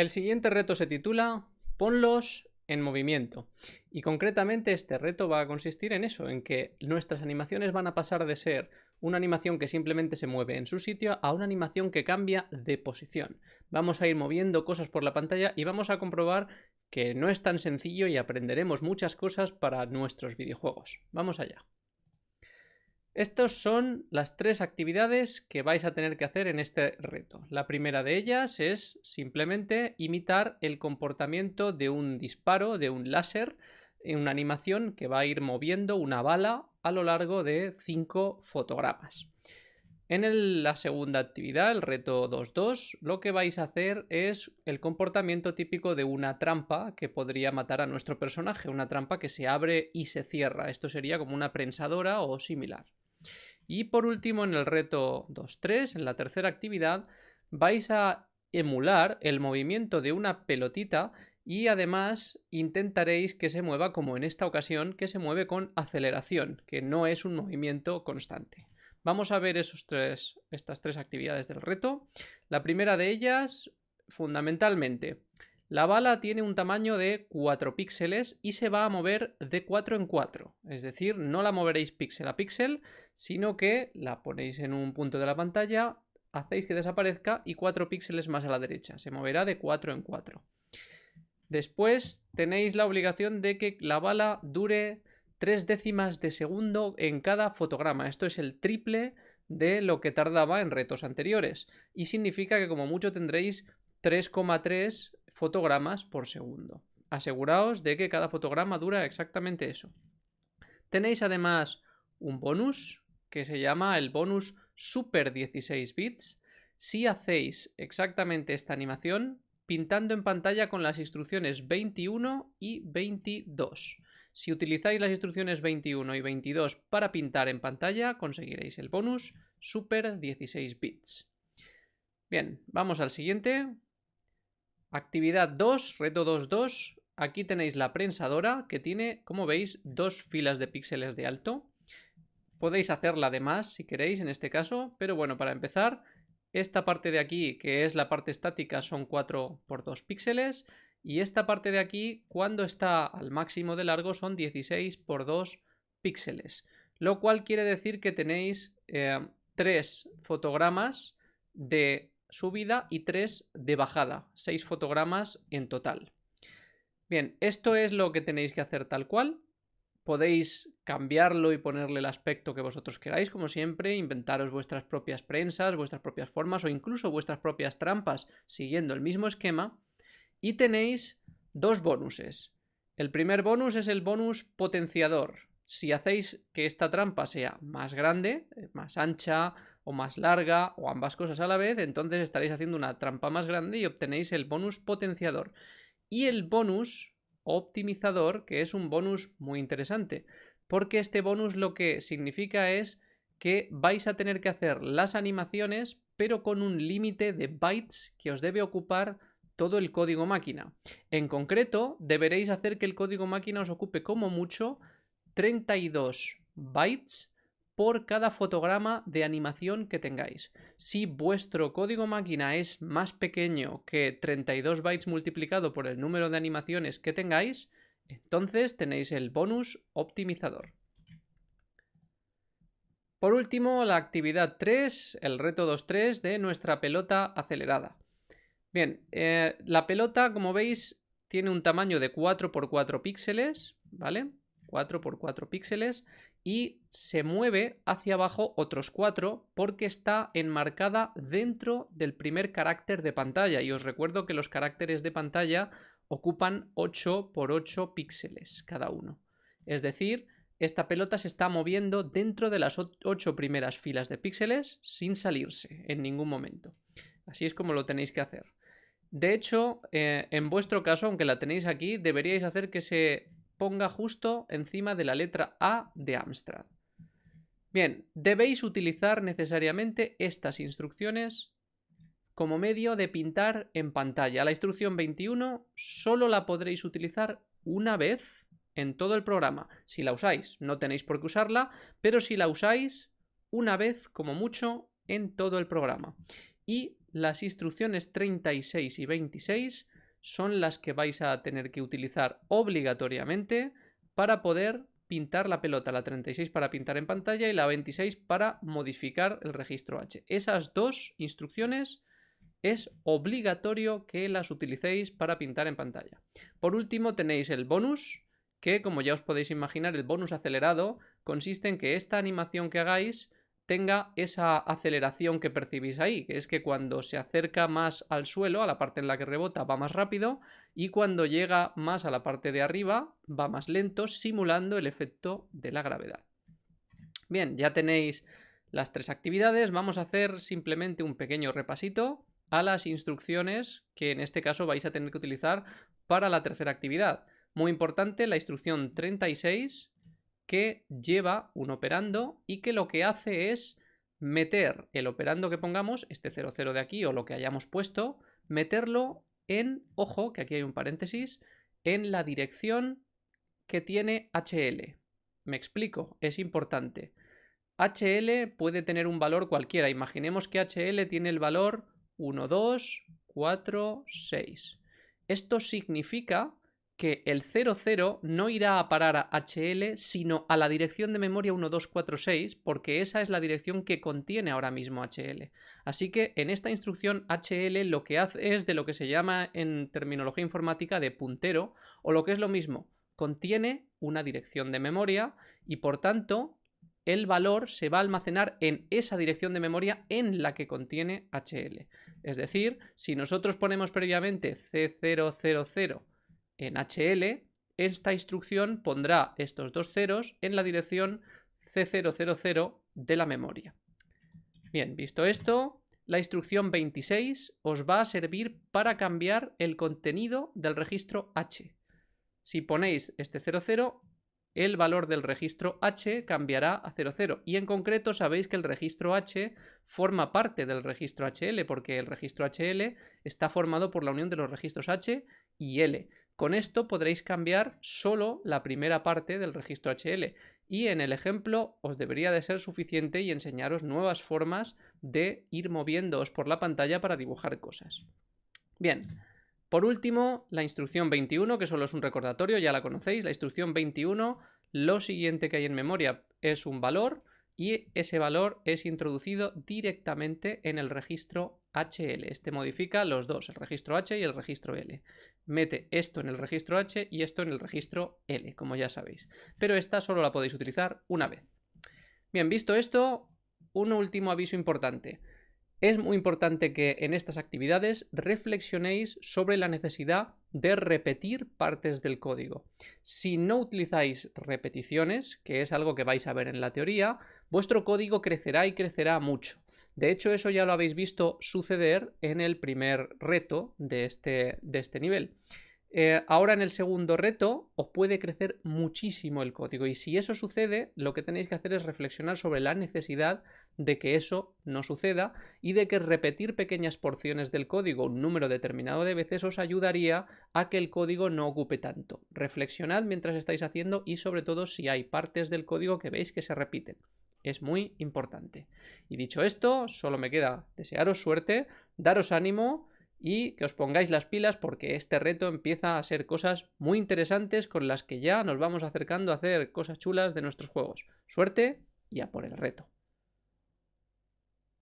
El siguiente reto se titula Ponlos en movimiento. Y concretamente este reto va a consistir en eso, en que nuestras animaciones van a pasar de ser una animación que simplemente se mueve en su sitio a una animación que cambia de posición. Vamos a ir moviendo cosas por la pantalla y vamos a comprobar que no es tan sencillo y aprenderemos muchas cosas para nuestros videojuegos. Vamos allá. Estas son las tres actividades que vais a tener que hacer en este reto. La primera de ellas es simplemente imitar el comportamiento de un disparo, de un láser, en una animación que va a ir moviendo una bala a lo largo de cinco fotogramas. En la segunda actividad, el reto 2.2, lo que vais a hacer es el comportamiento típico de una trampa que podría matar a nuestro personaje, una trampa que se abre y se cierra. Esto sería como una prensadora o similar. Y por último, en el reto 2.3, en la tercera actividad, vais a emular el movimiento de una pelotita y además intentaréis que se mueva como en esta ocasión, que se mueve con aceleración, que no es un movimiento constante. Vamos a ver esos tres, estas tres actividades del reto. La primera de ellas, fundamentalmente, la bala tiene un tamaño de 4 píxeles y se va a mover de 4 en 4. Es decir, no la moveréis píxel a píxel, sino que la ponéis en un punto de la pantalla, hacéis que desaparezca y 4 píxeles más a la derecha. Se moverá de 4 en 4. Después tenéis la obligación de que la bala dure 3 décimas de segundo en cada fotograma. Esto es el triple de lo que tardaba en retos anteriores. Y significa que como mucho tendréis 3,3 fotogramas por segundo. Aseguraos de que cada fotograma dura exactamente eso. Tenéis además un bonus que se llama el bonus Super 16 bits si hacéis exactamente esta animación pintando en pantalla con las instrucciones 21 y 22. Si utilizáis las instrucciones 21 y 22 para pintar en pantalla, conseguiréis el bonus Super 16 bits. Bien, vamos al siguiente. Actividad 2, reto 2.2. Aquí tenéis la prensadora que tiene, como veis, dos filas de píxeles de alto. Podéis hacerla de más si queréis en este caso, pero bueno, para empezar, esta parte de aquí, que es la parte estática, son 4 por 2 píxeles. Y esta parte de aquí, cuando está al máximo de largo, son 16 por 2 píxeles. Lo cual quiere decir que tenéis eh, tres fotogramas de subida y 3 de bajada, 6 fotogramas en total. Bien, esto es lo que tenéis que hacer tal cual. Podéis cambiarlo y ponerle el aspecto que vosotros queráis, como siempre, inventaros vuestras propias prensas, vuestras propias formas o incluso vuestras propias trampas siguiendo el mismo esquema. Y tenéis dos bonuses. El primer bonus es el bonus potenciador. Si hacéis que esta trampa sea más grande, más ancha, o más larga o ambas cosas a la vez, entonces estaréis haciendo una trampa más grande y obtenéis el bonus potenciador. Y el bonus optimizador, que es un bonus muy interesante, porque este bonus lo que significa es que vais a tener que hacer las animaciones, pero con un límite de bytes que os debe ocupar todo el código máquina. En concreto, deberéis hacer que el código máquina os ocupe como mucho 32 bytes por cada fotograma de animación que tengáis. Si vuestro código máquina es más pequeño que 32 bytes multiplicado por el número de animaciones que tengáis, entonces tenéis el bonus optimizador. Por último, la actividad 3, el reto 2.3 de nuestra pelota acelerada. Bien, eh, la pelota, como veis, tiene un tamaño de 4 x 4 píxeles, ¿vale? 4 por 4 píxeles y se mueve hacia abajo otros 4 porque está enmarcada dentro del primer carácter de pantalla y os recuerdo que los caracteres de pantalla ocupan 8 por 8 píxeles cada uno. Es decir, esta pelota se está moviendo dentro de las 8 primeras filas de píxeles sin salirse en ningún momento. Así es como lo tenéis que hacer. De hecho, eh, en vuestro caso, aunque la tenéis aquí, deberíais hacer que se ponga justo encima de la letra A de Amstrad. Bien, debéis utilizar necesariamente estas instrucciones como medio de pintar en pantalla. La instrucción 21 solo la podréis utilizar una vez en todo el programa. Si la usáis, no tenéis por qué usarla, pero si la usáis una vez como mucho en todo el programa. Y las instrucciones 36 y 26 son las que vais a tener que utilizar obligatoriamente para poder pintar la pelota, la 36 para pintar en pantalla y la 26 para modificar el registro H. Esas dos instrucciones es obligatorio que las utilicéis para pintar en pantalla. Por último tenéis el bonus, que como ya os podéis imaginar el bonus acelerado consiste en que esta animación que hagáis tenga esa aceleración que percibís ahí, que es que cuando se acerca más al suelo, a la parte en la que rebota, va más rápido y cuando llega más a la parte de arriba, va más lento, simulando el efecto de la gravedad. Bien, ya tenéis las tres actividades, vamos a hacer simplemente un pequeño repasito a las instrucciones que en este caso vais a tener que utilizar para la tercera actividad. Muy importante, la instrucción 36 que lleva un operando y que lo que hace es meter el operando que pongamos, este 00 de aquí o lo que hayamos puesto, meterlo en, ojo, que aquí hay un paréntesis, en la dirección que tiene HL. Me explico, es importante. HL puede tener un valor cualquiera. Imaginemos que HL tiene el valor 1, 2, 4, 6. Esto significa que el 00 no irá a parar a HL, sino a la dirección de memoria 1246, porque esa es la dirección que contiene ahora mismo HL. Así que en esta instrucción HL lo que hace es de lo que se llama en terminología informática de puntero, o lo que es lo mismo, contiene una dirección de memoria y por tanto el valor se va a almacenar en esa dirección de memoria en la que contiene HL. Es decir, si nosotros ponemos previamente C000 en HL, esta instrucción pondrá estos dos ceros en la dirección C000 de la memoria. Bien, visto esto, la instrucción 26 os va a servir para cambiar el contenido del registro H. Si ponéis este 00, el valor del registro H cambiará a 00 y en concreto sabéis que el registro H forma parte del registro HL porque el registro HL está formado por la unión de los registros H y L. Con esto podréis cambiar solo la primera parte del registro HL y en el ejemplo os debería de ser suficiente y enseñaros nuevas formas de ir moviéndoos por la pantalla para dibujar cosas. Bien, por último, la instrucción 21, que solo es un recordatorio, ya la conocéis, la instrucción 21, lo siguiente que hay en memoria es un valor y ese valor es introducido directamente en el registro HL. Este modifica los dos, el registro H y el registro L. Mete esto en el registro H y esto en el registro L, como ya sabéis. Pero esta solo la podéis utilizar una vez. Bien, visto esto, un último aviso importante. Es muy importante que en estas actividades reflexionéis sobre la necesidad de repetir partes del código. Si no utilizáis repeticiones, que es algo que vais a ver en la teoría, vuestro código crecerá y crecerá mucho. De hecho, eso ya lo habéis visto suceder en el primer reto de este, de este nivel. Eh, ahora en el segundo reto os puede crecer muchísimo el código y si eso sucede lo que tenéis que hacer es reflexionar sobre la necesidad de que eso no suceda y de que repetir pequeñas porciones del código un número determinado de veces os ayudaría a que el código no ocupe tanto. Reflexionad mientras estáis haciendo y sobre todo si hay partes del código que veis que se repiten. Es muy importante. Y dicho esto, solo me queda desearos suerte, daros ánimo y que os pongáis las pilas porque este reto empieza a ser cosas muy interesantes con las que ya nos vamos acercando a hacer cosas chulas de nuestros juegos. Suerte y a por el reto.